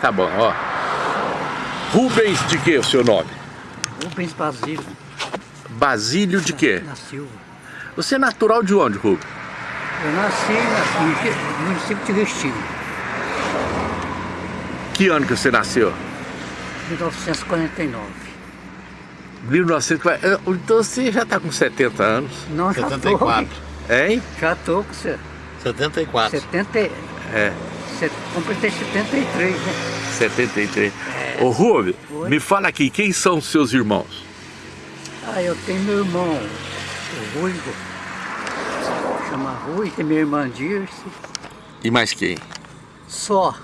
tá bom, ó. Rubens de que o seu nome? Rubens Basílio. Basílio de quê? Na Silva. Você é natural de onde, Rubens? Eu nasci no município de Restinga. Que ano que você nasceu? 1949. 1940. Então você já está com 70 anos. Não, já 74. tô. Hein? Já tô com você. 74. 70, É, completei 73, né? 73. Ô Rubens, Oi. me fala aqui, quem são os seus irmãos? Ah, eu tenho meu irmão, o Ruivo. Chama Rui, tem minha irmã Dirce. E mais quem? Só.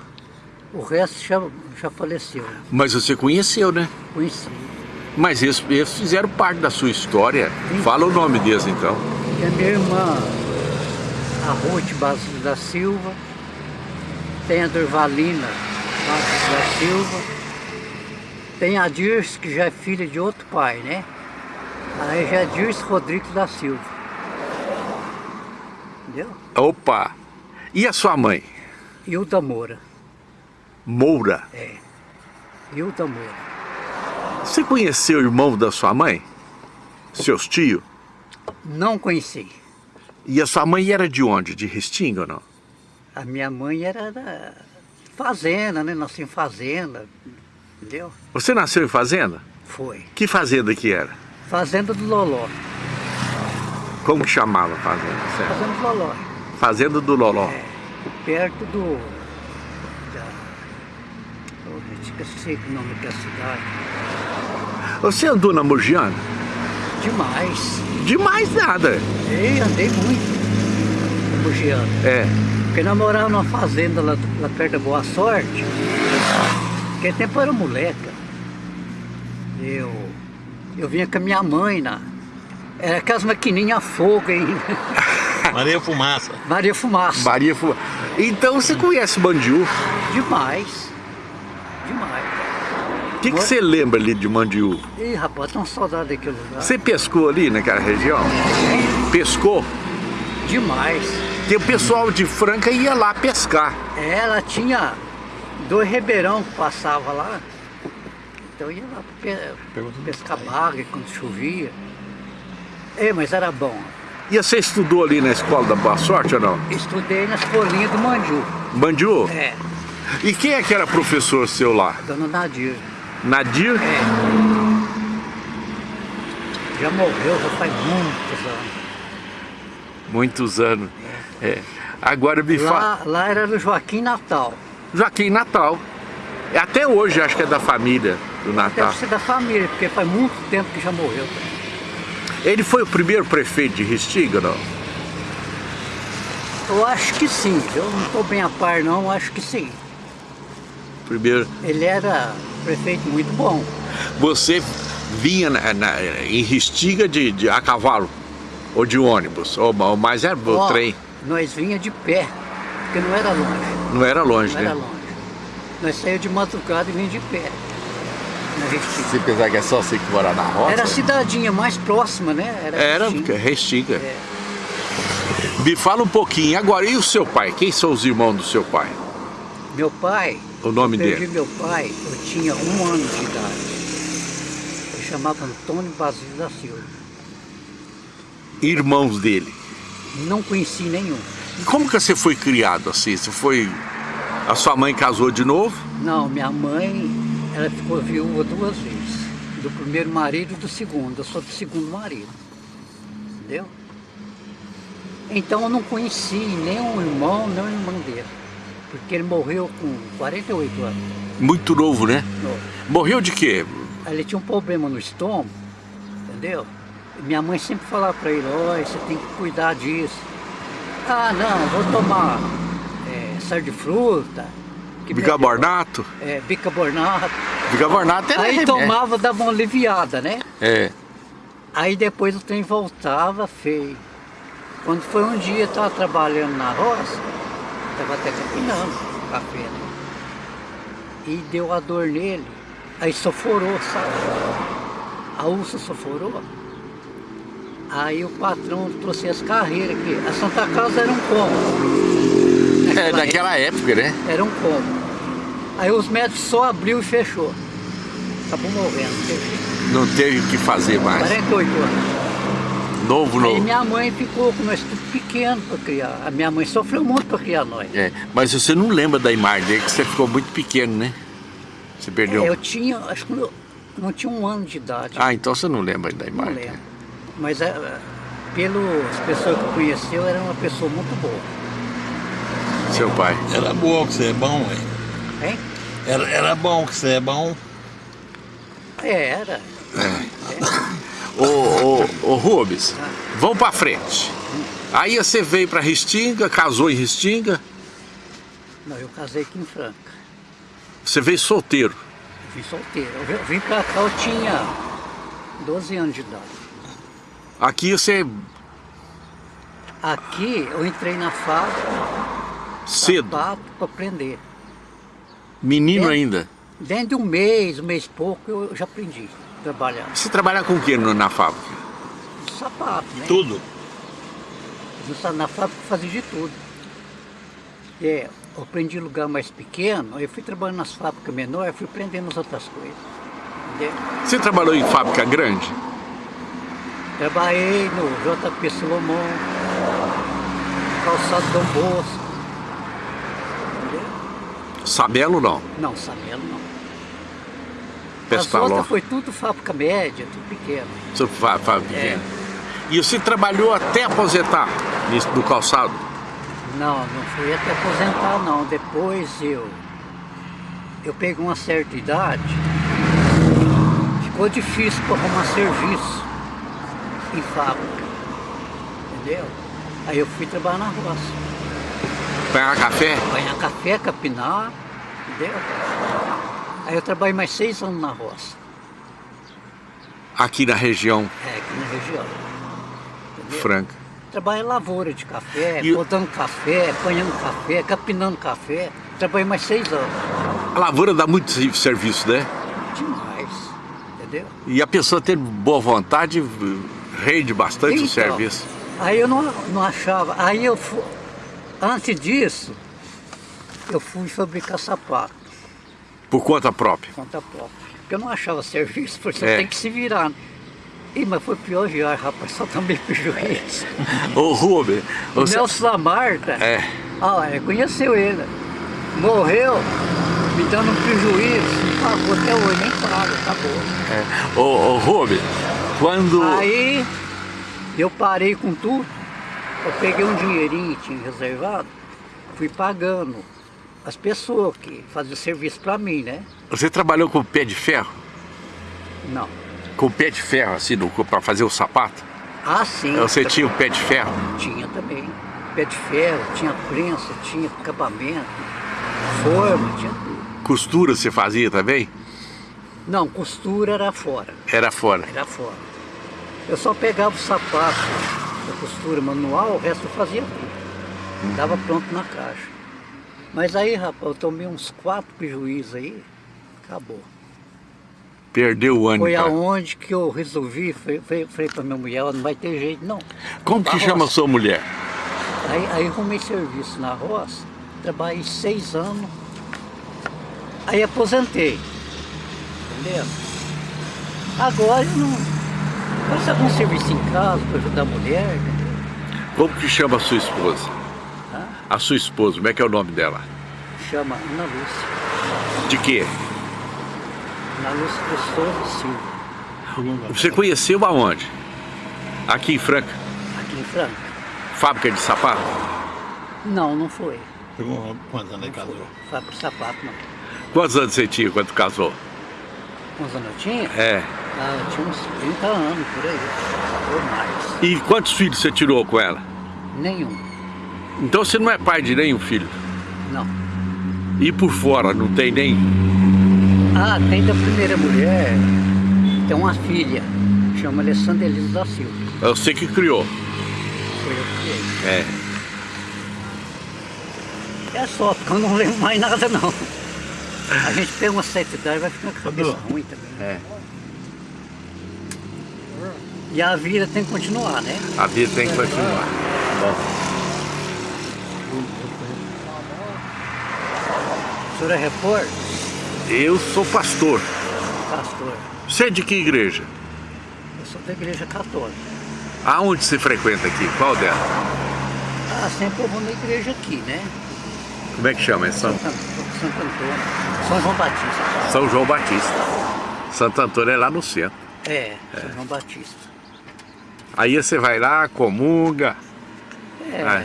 O resto já, já faleceu. Mas você conheceu, né? Conheci. Mas eles, eles fizeram parte da sua história. Fala o nome deles então. A minha irmã, a Ruth Basílio da Silva. Tem a Durvalina da Silva. Tem a Dirce, que já é filha de outro pai, né? Aí já é Dirce Rodrigues da Silva. Entendeu? Opa! E a sua mãe? Hilda Moura. Moura. Hilda Moura. Você conheceu o irmão da sua mãe? Seus tios? Não conheci. E a sua mãe era de onde? De Restinga ou não? A minha mãe era da fazenda, né? Nasci em fazenda. Entendeu? Você nasceu em fazenda? Foi. Que fazenda que era? Fazenda do Loló. Como que chamava a fazenda? certo? Fazenda do Loló. Fazenda do Loló. perto do. Da, gente, esqueci o nome da cidade. Você andou na Mogiana? Demais. Demais nada. Ei, andei muito. É. Porque nós morávamos numa fazenda lá, lá perto da Boa Sorte. Tempo eu era moleca. Eu, eu vinha com a minha mãe na. Era aquelas maquininhas a fogo ainda. Maria Fumaça. Maria Fumaça. Maria Fu... Então você conhece Mandiú. Demais. Demais. O que, que você lembra ali de Mandiú? Ih, rapaz, uma saudade daquele lugar. Você pescou ali naquela região? Pescou? Demais. Porque o pessoal de Franca ia lá pescar. Ela tinha dois ribeirão que passava lá. Então eu ia lá pe pescar baga quando chovia. É, mas era bom. E você estudou ali na escola da Boa Sorte ou não? Estudei na escolinha do Mandiu. Mandiú? É, E quem é que era professor seu lá? dona Nadir. Nadir? É. Já morreu, já faz muitos anos. Muitos anos. É. Agora me. Lá, lá era Joaquim Natal. Joaquim Natal. Até hoje acho que é da família do Natal. Deve ser da família, porque faz muito tempo que já morreu. Ele foi o primeiro prefeito de Restinga, não? Eu acho que sim. Eu não estou bem a par não, acho que sim. Primeiro. Ele era prefeito muito bom. Você vinha na- na- em Restinga de, de- a cavalo? Ou de ônibus? Ou, ou mais era o Ó, trem? Nós vinha de pé, porque não era longe. Não era longe, Não né? era longe. Nós saímos de madrugada e vinha de pé. Se pensar que é só você que mora na roça. Era a cidadinha mais próxima, né? Era, Era, Restinga. é Restinga. É. Me fala um pouquinho. Agora, e o seu pai? Quem são os irmãos do seu pai? Meu pai, O nome eu perdi dele? meu pai, eu tinha um ano de idade. Ele chamava Antônio Basílio da Silva. Irmãos dele. Não conheci nenhum. E como que você foi criado assim? Você foi... A sua mãe casou de novo? Não, minha mãe, ela ficou viúva duas vezes. Do primeiro marido e do segundo. Eu sou do segundo marido. Entendeu? Então eu não conheci nem um irmão, nem irmã dele. Porque ele morreu com 48 anos. Muito novo, né? Novo. Morreu de quê? Ele tinha um problema no estômago, entendeu? Minha mãe sempre falava para ele, olha, você tem que cuidar disso. Ah, não, vou tomar é, sal de fruta. Bicarbonato? É, bicarbonato. Bicarbonato é Aí remédio. tomava, dava uma aliviada, né? É. Aí depois o trem voltava feio. Quando foi um dia, eu estava trabalhando na roça, estava até capinando café, né? E deu a dor nele, aí soforou, sabe? A ursa soforou. Aí o patrão trouxe as carreiras aqui. A Santa Casa era um cômodo. É, naquela época, né? Era um cômodo. Aí os médicos só abriu e fechou. Acabou morrendo, não teve. Não o que fazer mais. 48 anos. Novo, novo. minha mãe ficou com nós tudo pequeno para criar. A minha mãe sofreu muito para criar nós. É, mas você não lembra da imagem dele, que você ficou muito pequeno, né? Você perdeu. É, eu tinha, acho que eu não tinha um ano de idade. Ah, então você não lembra da não imagem. lembro. Mas é, pelas pessoas que conheceu, era uma pessoa muito boa. Seu pai. Era boa que você é bom, ué. Hein? Era, era bom que você é bom. É, era. Ô, ô, ô Rubens, vamos pra frente. Aí você veio pra Restinga, casou em Restinga, Não, eu casei aqui em Franca. você veio solteiro. Eu vim solteiro. Eu vim pra cá, eu tinha 12 anos de idade. Aqui você Aqui eu entrei na fábrica, cedo, sapato para aprender. menino É. ainda. Dentro de um mês, um mês e pouco, eu já aprendi a trabalhar. Você trabalhar com o que na fábrica? Sapato, né? Tudo. Na- fábrica eu fazia de tudo. É, eu aprendi em lugar mais pequeno, eu fui trabalhando nas fábricas menores, fui aprendendo as outras coisas. Entendeu? Você trabalhou em fábrica grande? Trabalhei no JP Solomon, calçado Dom Bosco. Entendeu? Sabelo não. Não, Sabelo não. Outras foi tudo fábrica média, tudo pequeno. Fa- fábrica É. pequena. E você trabalhou até aposentar do calçado? Não, não fui até aposentar não. Depois eu, eu peguei uma certa idade, ficou difícil para arrumar serviço em fábrica. Entendeu? Aí eu fui trabalhar na roça. Pegar café? Banhar café, capinar, entendeu? Aí eu trabalhei mais seis anos na roça, Aqui na região é, aqui na região. Entendeu? franca. Trabalhei lavoura de café, E podando café, apanhando café, capinando café. Trabalhei mais seis anos. A lavoura dá muito serviço, né? Demais, entendeu? E a pessoa ter boa vontade rende bastante o Então, serviço. Aí eu não, não achava. Aí eu fui, antes disso, eu fui fabricar sapato, Por conta própria. conta própria. Porque eu não achava serviço, porque você É. tem que se virar. Ih, mas foi pior viagem, rapaz, só também prejuízo. Ô Rubem, O. Nelson Lamarta, É, ah, conheceu ele. Morreu me dando um prejuízo, pagou até hoje, nem paga, acabou. é. Ô, ô Rubem, quando... Aí eu parei com tudo, eu peguei um dinheirinho que tinha reservado, fui pagando as pessoas que faziam serviço para mim, né? Você trabalhou com pé de ferro? Não. Com pé de ferro, assim, para fazer o sapato? Ah, sim. Você tinha o pé de ferro? Tinha também. Pé de ferro, tinha prensa, tinha acabamento, forma, tinha tudo. Costura você fazia também? Não, costura era fora, Era fora. era fora. Eu só pegava o sapato da costura manual, o resto eu fazia tudo. Dava pronto na caixa. Mas aí, rapaz, eu tomei uns quatro prejuízos aí, acabou. Perdeu o ânimo. Foi cara. aonde que eu resolvi, falei, falei, pra minha mulher, "Ó, não vai ter jeito não. Como que chama a sua mulher? Aí, aí arrumei serviço na roça, trabalhei seis anos, aí aposentei. Entendeu? Agora não. Faço algum serviço em casa para ajudar a mulher, entendeu? Como que chama a sua esposa? Hã? A sua esposa, como é que é o nome dela? chama Ana Lúcia. De quê? Ana Lúcia Pessoa Silva, Você conheceu aonde? Aqui em Franca? aqui em Franca. Fábrica de sapato? Não, não foi. Quantos anos ele casou? Fábrica de sapato, não. Quantos anos você tinha quando casou? Quantos anos eu tinha? É. Ah, eu tinha uns 30 anos por aí, ou mais. E quantos filhos você tirou com ela? Nenhum, Então você não é pai de nenhum filho. não. E por fora, não tem nem. Ah, tem da primeira mulher, tem uma filha, chama Alessandra Elisa da Silva. É você que criou. Foi eu que criei. É. É só, porque eu não lembro mais nada não. A gente pega uma certa idade vai ficando com a cabeça ruim também. É. E a vida tem que continuar, né? A vida tem que continuar. O senhor é repórter? Eu sou pastor. Pastor. Você é de que igreja? Eu sou da igreja católica. Aonde você frequenta aqui? Qual dela? Ah, sempre eu vou na igreja aqui, né? Como é que chama? É São, Santo, Antônio. São João Batista. São João Batista. Santo Antônio é lá no centro. É, São João Batista. Aí você vai lá, comunga. É, Ah,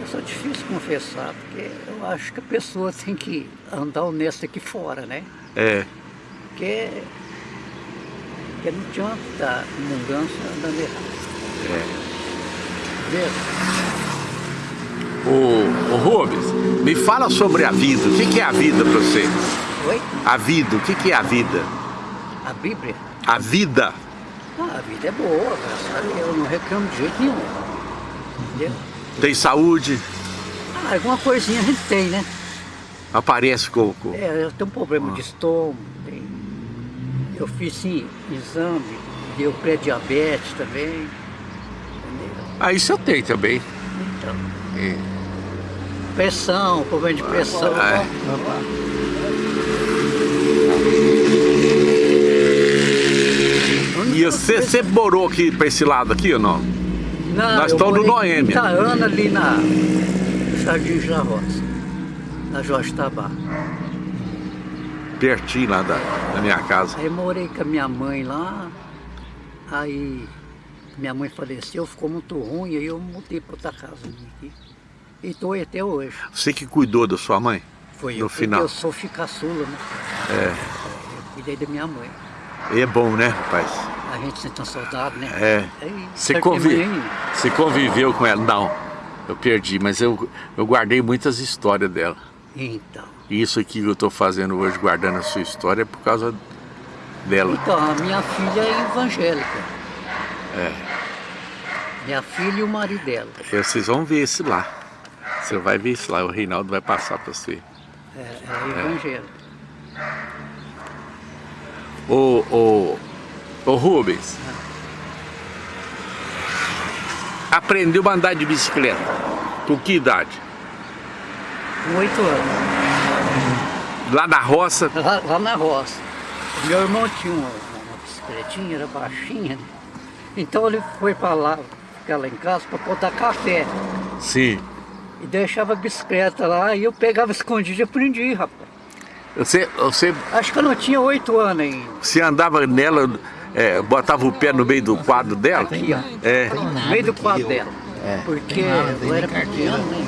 eu sou difícil confessar, porque eu acho que a pessoa tem que andar honesta aqui fora, né? é. Porque, porque não adianta estar mudança andando errado. é. Entendeu? Ô, ô Rubens, me fala sobre a vida. O que que é a vida pra você? Oi? A vida, o que que é a vida? A Bíblia? A vida. Ah, a vida é boa, graças Deus, eu não reclamo de jeito nenhum. Entendeu? Tem saúde, Ah, alguma coisinha a gente tem, né? aparece com- É, eu tenho um problema de estômago, tem... eu fiz sim exame, deu pré-diabetes também. Entendeu? Ah, isso eu tenho também. Então, É. pressão, problema de pressão. É. E você sempre morou aqui pra esse lado aqui ou não? Não, Nós estamos no Noêmia. Itaana, ali na no Jardim da Roça, na Jorge Tabá. Pertinho lá da, da minha casa. Aí morei com a minha mãe lá, aí minha mãe faleceu, ficou muito ruim, aí eu mudei para outra casa minha aqui. E estou aí até hoje. Você que cuidou da sua mãe? Foi No eu, final. eu sou ficaçula, né? É. Eu cuidei da minha mãe. E é bom, né, rapaz? A gente sente uma saudade, né? É. Aí, Você, certo convi... que mãe- Você conviveu com ela? Não, eu perdi, mas eu, eu guardei muitas histórias dela. Então. E isso aqui que eu estou fazendo hoje, guardando a sua história, é por causa dela. Então, a minha filha é evangélica. É. Minha filha e o marido dela. E Vocês vão ver esse lá. Você vai ver esse lá, o Reinaldo vai passar para você. É, é evangélica. Ô, ô, ô Rubens. Aprendeu a andar de bicicleta. Com que idade? Com oito anos. Lá na roça. Lá, lá na roça. Meu irmão tinha uma, uma bicicletinha, era baixinha, né? Então ele foi para lá, ficar lá em casa, para botar café. Sim. E deixava a bicicleta lá e eu pegava escondido e aprendi, rapaz. Você, você, Acho que eu não tinha oito anos ainda. você andava nela, é, botava o pé no meio do quadro dela? Aqui, ó. É. No meio do quadro dela. Porque eu era pequeno, né?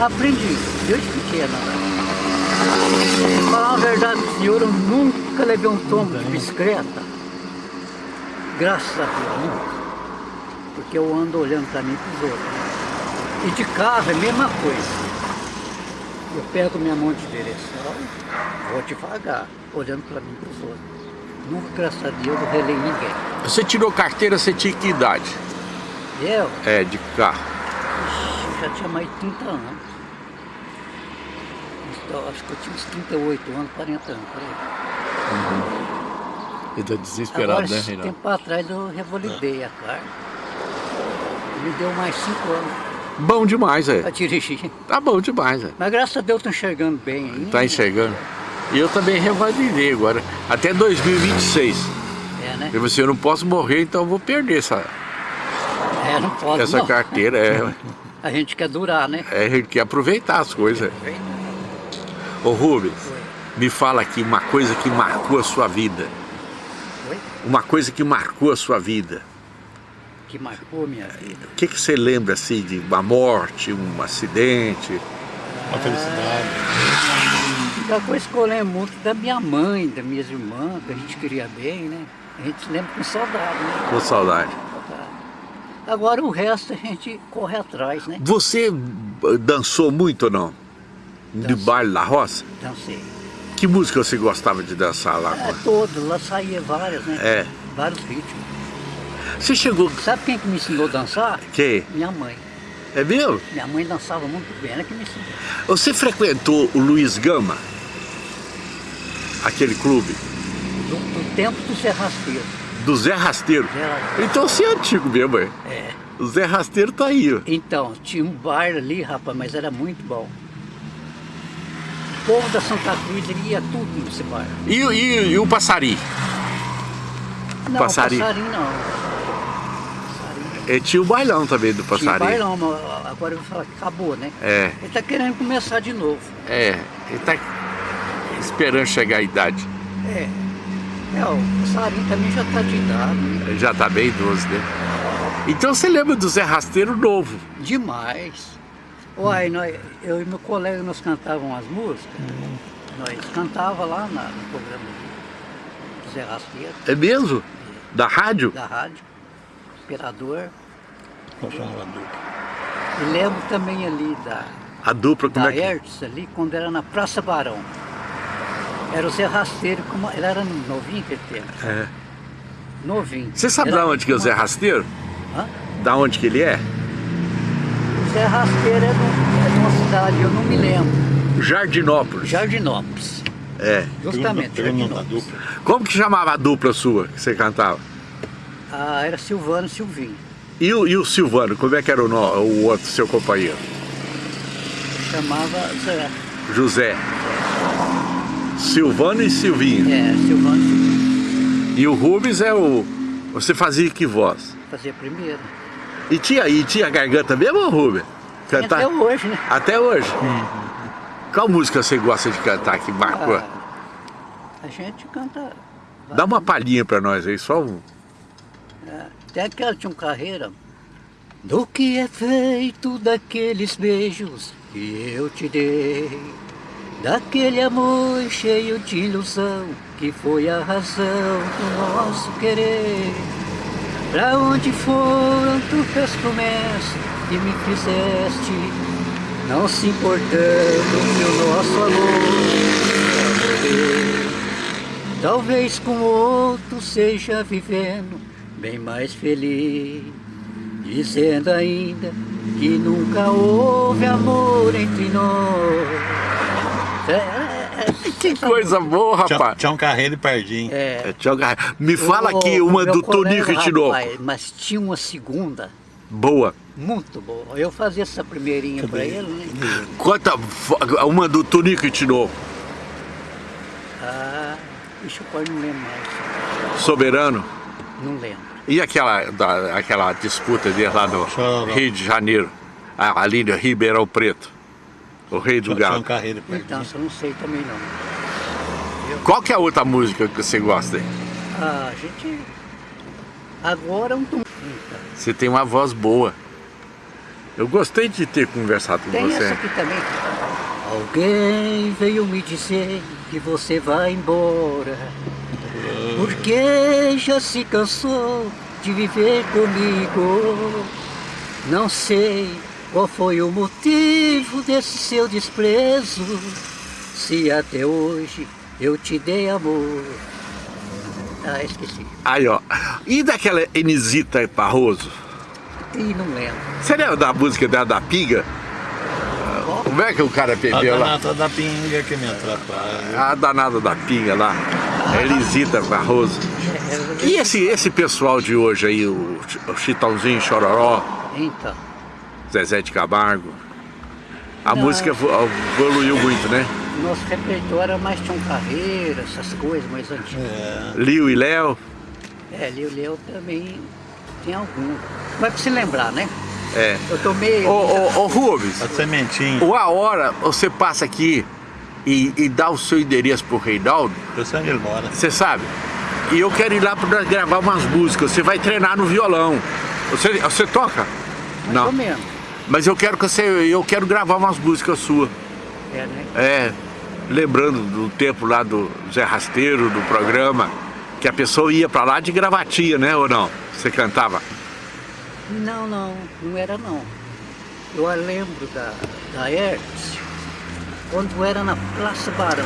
Aprendi, desde pequeno. Pra falar a verdade, senhor, eu nunca levei um tombo de bicicleta. Graças a Deus, nunca. Porque eu ando olhando para mim e para os outros. E de carro é a mesma coisa. Eu pego minha mão de direção, vou devagar, olhando para mim e para os outros. Nunca, graças a Deus, eu relei ninguém. Você tirou carteira, você tinha que idade? Eu, É, de carro. eu já tinha mais de 30 anos. Então, acho que eu tinha uns 38 anos, 40 anos, por aí. Ele tá desesperado, Agora, né, Reinaldo? tempo atrás eu revalidei a carga. Me deu mais 5 anos Bom demais, é. dirigir. Tá bom demais, é. Mas graças a Deus estou enxergando bem ainda. Tá enxergando? E eu também revalidei agora, até 2026. É, né? Eu disse, eu não posso morrer, então eu vou perder essa, É, não pode essa não. carteira. É, A gente quer durar, né? é, a gente quer aproveitar as coisas. Ô Rubens, me fala aqui uma coisa que marcou a sua vida. Oi? Uma coisa que marcou a sua vida. Que marcou minha vida. O que, que você lembra assim de uma morte, um acidente? Uma felicidade. A coisa que eu lembro muito da minha mãe, das minhas irmãs, que a gente queria bem, né? A gente lembra com saudade, né? Com saudade. Agora o resto a gente corre atrás, né? Você dançou muito ou não? De Dancei. baile da roça? Dancei. Que música você gostava de dançar lá? É, todas, lá saía várias, né? É. Vários ritmos. Você chegou... Sabe quem que me ensinou a dançar? Que? Minha mãe. É mesmo? Minha mãe dançava muito bem, ela que me ensinou. Você frequentou o Luiz Gama? Aquele clube? Do, do tempo do Zé Rasteiro. Do Zé Rasteiro. Zé Rasteiro. Então você é antigo mesmo, é? É. O Zé Rasteiro tá aí, ó. Então, tinha um bar ali, rapaz, mas era muito bom. povo da Santa Cruz ia tudo nesse bairro. E, e, e o passarinho? Não, Passarinho. passarinho não. Passarinho. E tinha o bailão também do Tinha passarinho. bailão, agora eu vou falar que acabou, né? É, Ele tá querendo começar de novo. é. Ele tá esperando chegar a idade. É. É, o passarinho também já tá de idade. né? Já tá bem idoso, né? Então você lembra do Zé Rasteiro novo? Demais. Uai, nós, eu e meu colega nós cantávamos as músicas. Nós cantava lá na- no programa do Zé Rasteiro, É mesmo? Da rádio? da rádio, Imperador. Qual chamava dupla? E lembro também ali da, A dupla, como da é que... Hertz, ali, quando era na Praça Barão. Era o Zé Rasteiro, como, ele era novinho aquele tempo, É. novinho. Você sabe Era da onde que é o Zé Rasteiro? Hã? Da onde que ele é? O Zé Rasteiro é de, é de uma cidade, eu não me lembro, Jardinópolis. Jardinópolis. É. Justamente, Jardinópolis. dupla. Como que chamava a dupla sua que você cantava? Ah, era Silvano e Silvinho. E o, e o Silvano, como é que era o, no- o outro seu companheiro? Chamava Zé. José. Silvano e Silvinho. É, Silvano e Silvinho. E o Rubens é o. Você fazia que voz? Fazia primeiro. E tinha, e tinha garganta mesmo, Rubens? Cantar? Até hoje, né? Até hoje? Qual música você gosta de cantar que marcou? Ah, a gente canta. Dá uma palhinha pra nós aí, só um. Até tinha um carreira. Do que é feito daqueles beijos que eu te dei, daquele amor cheio de ilusão que foi a razão do nosso querer. Pra onde foram tuas promessas que me fizeste, não se importando que o nosso amor. Talvez com outro seja vivendo bem mais feliz, dizendo ainda que nunca houve amor entre nós. É, é, é, Que coisa boa, rapaz. tinha um carreiro e pardinho. é, tchau, Me fala o- aqui uma do Tonico Tinoco. rapaz, Mas tinha uma segunda Boa. muito boa. Eu fazia essa primeirinha pra ele, né? Conta uma do Tonico Tinoco. Ah, deixa eu não lembro mais. Soberano. Não lembro. E aquela, da, aquela disputa dele lá no. Rio de Janeiro, a- ali no Ribeirão Preto, o rei do um gado. Então, eu não sei também não. Qual que é a outra música que você gosta aí? Ah, a gente. Agora um tum. Então, Você tem uma voz boa. Eu gostei de ter conversado com Tem você. essa aqui também. Alguém veio me dizer que você vai embora. Porque já se cansou de viver comigo. Não sei qual foi o motivo desse seu desprezo. Se até hoje eu te dei amor. Ah, esqueci. Aí, ó. E daquela Enisita Barroso? Ih, não lembro. Você lembra da música dela da Pinga? Como é que o cara A perdeu lá? danata da pinga que me atrapalha. A danada da Pinga lá. Elisita Barroso. É, E esse, esse pessoal de hoje aí, o, o Chitãozinho Chororó, Então, Zezé de Camargo. A Não. música vo- evoluiu muito, né? nosso repertório era mais Tião Carreira, essas coisas mais antigas. É. Liu e Léo. É, ali o Leo também tem algum. Mas pra se lembrar, né? É. Eu tomei. Ô, ô, ô Rubens, A sementinha. ou a hora você passa aqui e, e dá o seu endereço pro Reinaldo, Eu sei onde ele mora. você sabe? E eu quero ir lá para gravar umas músicas. Você vai treinar no violão. Você, você toca? mais Não. Mas eu quero que você. Eu quero gravar umas músicas suas. É, né? É. Lembrando do tempo lá do Zé Rasteiro, do programa, que a pessoa ia pra lá de gravatinha, né? Ou não? Você cantava? Não, não, não era não. Eu lembro da, da Hertz, quando era na Praça Barão.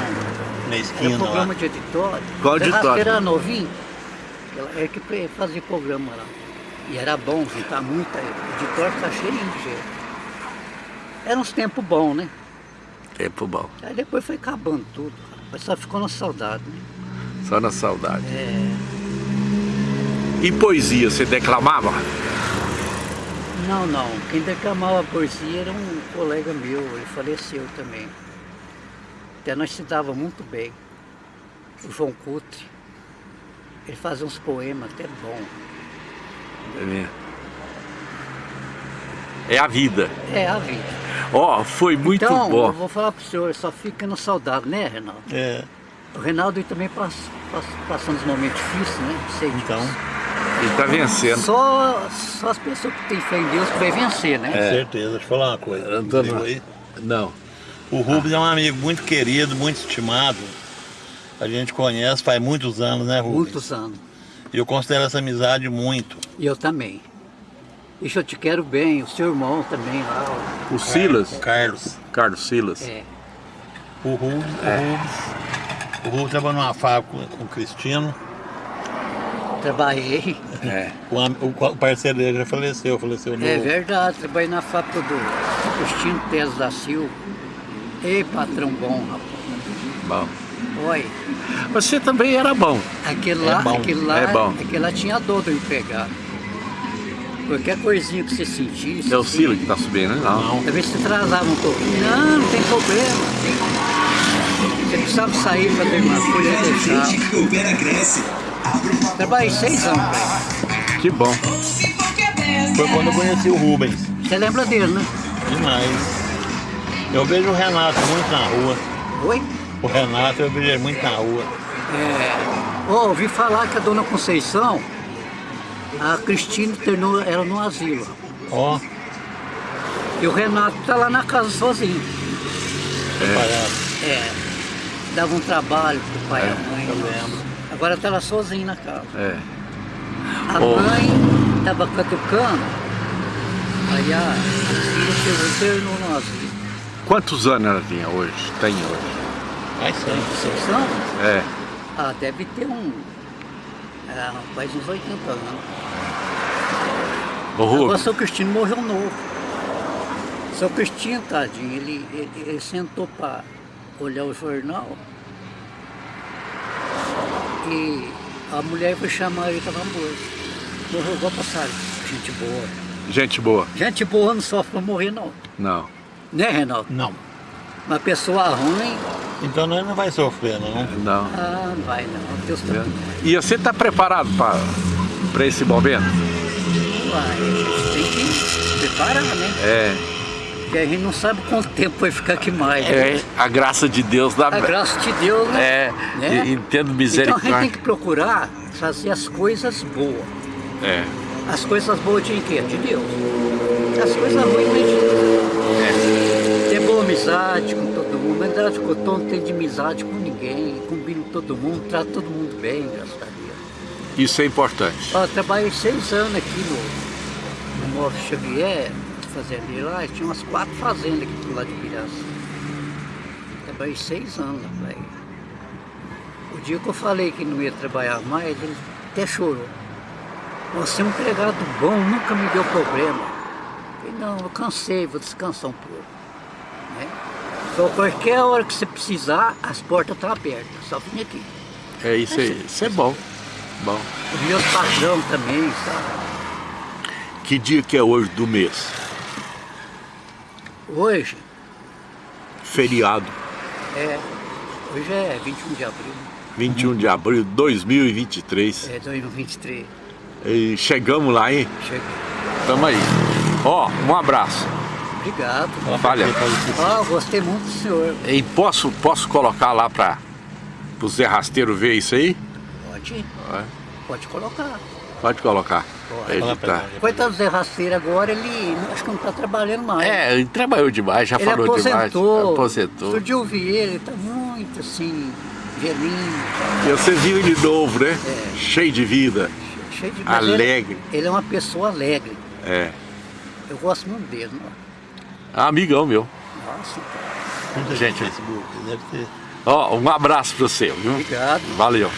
Na Era esquina programa lá. de editório. Qual O editório? Terraceiro era novinho. Ela é que fazia programa lá. E era bom? Tá muita. O editório tá cheio de gente. Eram uns tempos bons, né? Tempo bom. Aí depois foi acabando tudo, mas só ficou na saudade, né? Só na saudade. É, E poesia, você declamava? não, não. Quem declamava poesia era um colega meu, ele faleceu também. Até nós se dava muito bem. O João Cutre, ele fazia uns poemas até bom. É mesmo. É a vida. É a vida. Ó, foi muito então, bom. eu vou falar pro senhor, só fica no saudável, né, Reinaldo? É, O Reinaldo ele também passa, passa, passando uns momentos difíceis, né? Sei disso. então, Ele tá vencendo. Só, só as pessoas que têm fé em Deus que vai vencer, né? com certeza. Deixa eu falar uma coisa. Antônio- aí? Não. O Rubens é um amigo muito querido, muito estimado. A gente conhece faz muitos anos, né, Rubens? Muitos anos. E eu considero essa amizade muito. E eu também. Isso eu te quero bem, o seu irmão também lá. O Silas, O Carlos. Carlos Silas. É, O Rubens, É. o Rubens. O Rubens trabalhou numa fábrica com o Cristino. trabalhei. É. O, o o parceiro dele já faleceu, faleceu no. É verdade, trabalhei na fábrica do Agostinho Teles da Silva. Ei, patrão bom, rapaz. Bom. Olha, Você também era bom. aquele É lá, bom, aquele lá, é bom. aquele lá tinha dor do empregado. Qualquer coisinha que você sentisse. É o Silas que tá subindo, né? Não. Talvez você atrasava um pouquinho. Não, não tem problema. Você precisava sair para ter uma coisa e deixar. Trabalhei seis anos pra ele. Que bom. Foi quando eu conheci o Rubens. Você lembra dele, né? Demais. Eu vejo o Renato muito na rua. Oi? O Renato eu vejo ele muito na rua. É, ó, ouvi falar que a dona Conceição, a Cristina internou ela no asilo. Ó, E o Renato tá lá na casa sozinho. palhaço. É, dava um trabalho pro pai e a mãe. eu lembro. Agora tá lá sozinho na casa. É. A Ô. mãe tava catucando, aí a, a filha chegou e internou no asilo. Quantos anos ela tinha hoje? Tem hoje? Vai ser. Conceição? É. Ah, deve ter um. É, faz uns 80 anos. Agora Rubens, seu Cristino morreu novo. Seu Cristino, tadinho, ele, ele, ele sentou para olhar o jornal e a mulher foi chamar ele estava morto. Morreu igual passarinho. Gente boa. gente boa. Gente boa não sofre pra morrer não. Não. Né, Reinaldo? Não. Uma pessoa ruim, Então nós não vai sofrer, não. Não. ah, não vai não. Deus tá E você tá preparado para esse momento? vai. A gente tem que se preparar, né? É. Porque a gente não sabe quanto tempo vai ficar aqui mais. É a graça de Deus da A graça de Deus, né? É, Né? e- e tendo Então a gente tem misericórdia. que procurar fazer as coisas boas. É. As coisas boas de quê? De Deus. As coisas ruins não de Deus. Amizade com todo mundo. Que eu tô, não tem de amizade com ninguém. Combino todo mundo, trato todo mundo bem, graças a Deus. Isso é importante. Ó, eu trabalhei seis anos aqui no, no Morro Xavier, fazendeiro lá, tinha umas quatro fazendas aqui do lado de Piraça. Trabalhei seis anos lá pra ele. O dia que eu falei que não ia trabalhar mais, ele até chorou. Você é um empregado bom, nunca me deu problema. Eu falei, não, eu cansei, vou descansar um pouco. Só qualquer hora que você precisar, as portas estão abertas, só vim aqui. É isso aí. Isso é bom. Bom. Os meus patrão também, sabe? Que dia que é hoje do mês? Hoje, Feriado. É, hoje é 21 de abril, 21 de abril de 2023. é 2023. E chegamos lá, hein? Cheguei. Tamo aí. Ó, um abraço. Obrigado. Valeu. Ah, gostei muito do senhor. E posso, posso colocar lá para o Zé Rasteiro ver isso aí? Pode, É, pode colocar. Pode colocar. Pode. Ele tá- ele. Coitado do Zé Rasteiro agora, ele acho que não está trabalhando mais. É, ele trabalhou demais, já ele falou aposentou. demais. Aposentou. Outro dia eu vi ele, ele tá muito assim, velhinho, E você viu ele novo, né? É. Cheio de vida. cheio de ele- Alegre. Ele, é uma pessoa alegre. É. Eu gosto muito dele. né? Amigão meu. Nossa, Muita Gente. gente no Facebook, deve ter. Ó, um abraço pra você, viu? obrigado. Valeu.